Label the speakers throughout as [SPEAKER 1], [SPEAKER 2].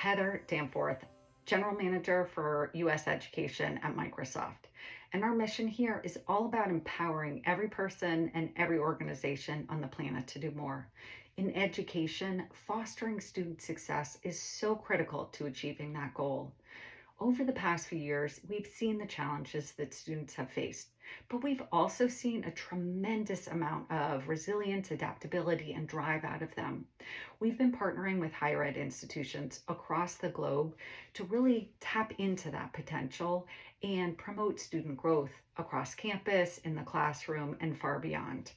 [SPEAKER 1] Heather Danforth, General Manager for U.S. Education at Microsoft. And our mission here is all about empowering every person and every organization on the planet to do more. In education, fostering student success is so critical to achieving that goal. Over the past few years, we've seen the challenges that students have faced, but we've also seen a tremendous amount of resilience, adaptability, and drive out of them. We've been partnering with higher ed institutions across the globe to really tap into that potential and promote student growth across campus, in the classroom, and far beyond.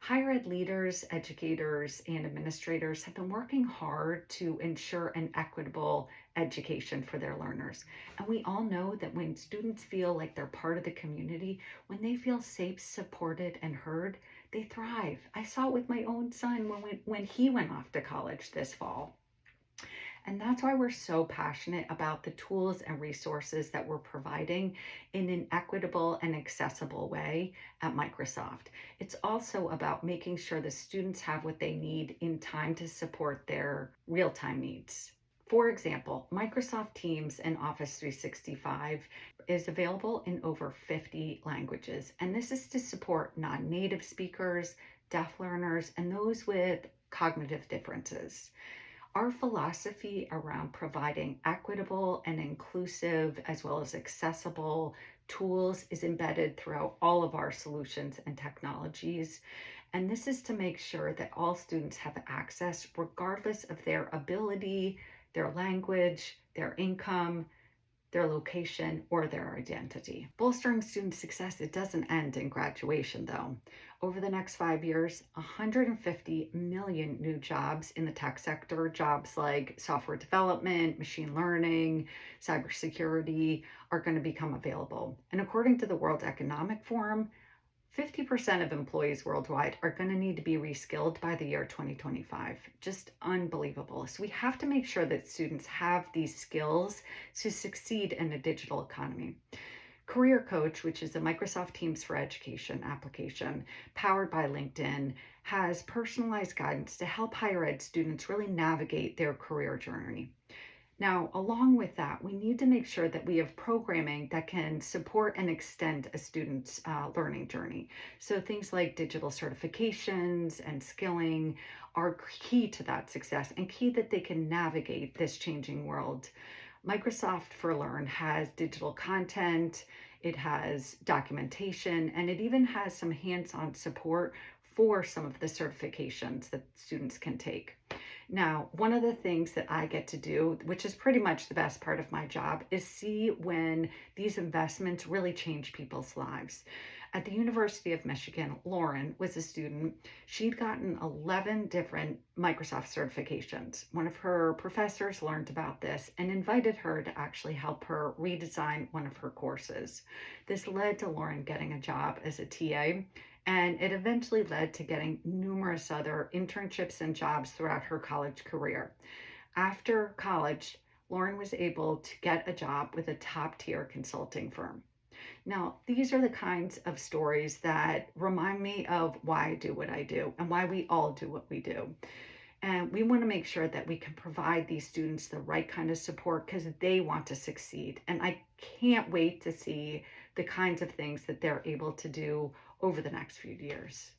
[SPEAKER 1] Higher ed leaders, educators, and administrators have been working hard to ensure an equitable education for their learners. And we all know that when students feel like they're part of the community, when they feel safe, supported, and heard, they thrive. I saw it with my own son when, we, when he went off to college this fall. And that's why we're so passionate about the tools and resources that we're providing in an equitable and accessible way at Microsoft. It's also about making sure the students have what they need in time to support their real time needs. For example, Microsoft Teams and Office 365 is available in over 50 languages, and this is to support non native speakers, deaf learners, and those with cognitive differences. Our philosophy around providing equitable and inclusive, as well as accessible tools, is embedded throughout all of our solutions and technologies. And this is to make sure that all students have access, regardless of their ability, their language, their income, their location, or their identity. Bolstering student success, it doesn't end in graduation though. Over the next five years, 150 million new jobs in the tech sector, jobs like software development, machine learning, cybersecurity, are going to become available. And according to the World Economic Forum, 50% of employees worldwide are going to need to be reskilled by the year 2025. Just unbelievable. So we have to make sure that students have these skills to succeed in a digital economy. Career Coach, which is a Microsoft Teams for Education application powered by LinkedIn, has personalized guidance to help higher ed students really navigate their career journey. Now, along with that, we need to make sure that we have programming that can support and extend a student's uh, learning journey. So things like digital certifications and skilling are key to that success and key that they can navigate this changing world. Microsoft for Learn has digital content, it has documentation, and it even has some hands-on support for some of the certifications that students can take. Now, one of the things that I get to do, which is pretty much the best part of my job, is see when these investments really change people's lives. At the University of Michigan, Lauren was a student. She'd gotten 11 different Microsoft certifications. One of her professors learned about this and invited her to actually help her redesign one of her courses. This led to Lauren getting a job as a TA and it eventually led to getting numerous other internships and jobs throughout her college career. After college, Lauren was able to get a job with a top tier consulting firm. Now, these are the kinds of stories that remind me of why I do what I do and why we all do what we do. And we want to make sure that we can provide these students the right kind of support because they want to succeed. And I can't wait to see the kinds of things that they're able to do over the next few years.